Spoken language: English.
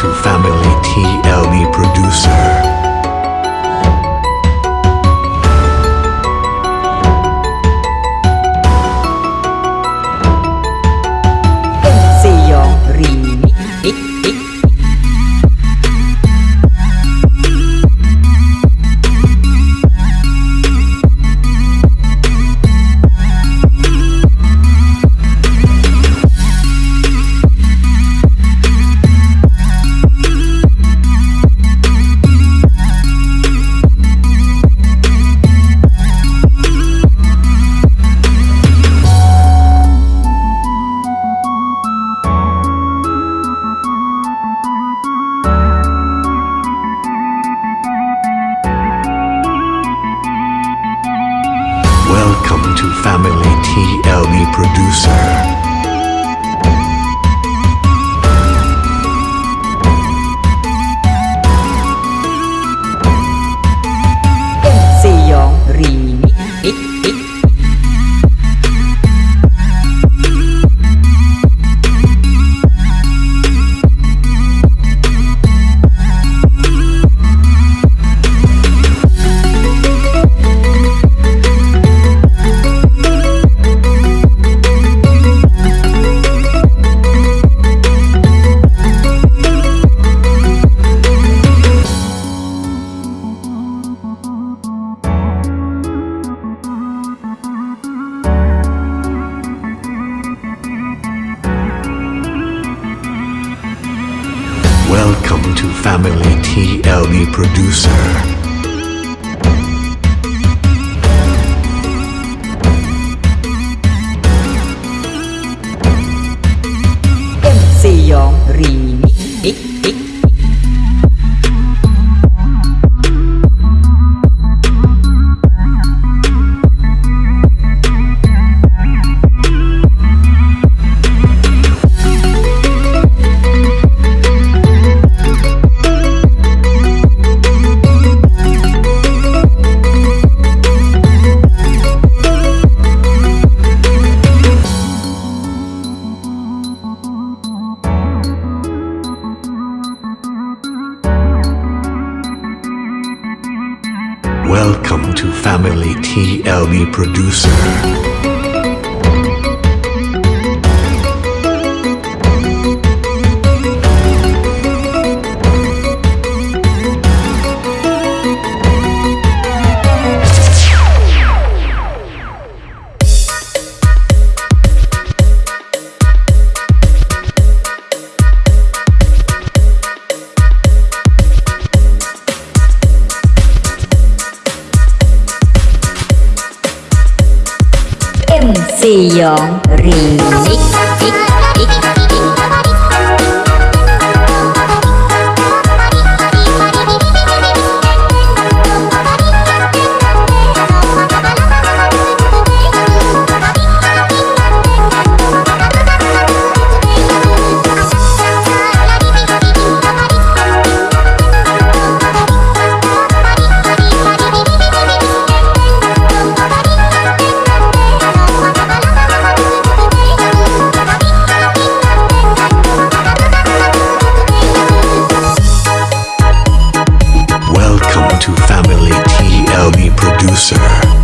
2000. Family TLE Producer. Family TLE Producer. To Family TLE Producer. Beyond Remix. Family TLE Producer.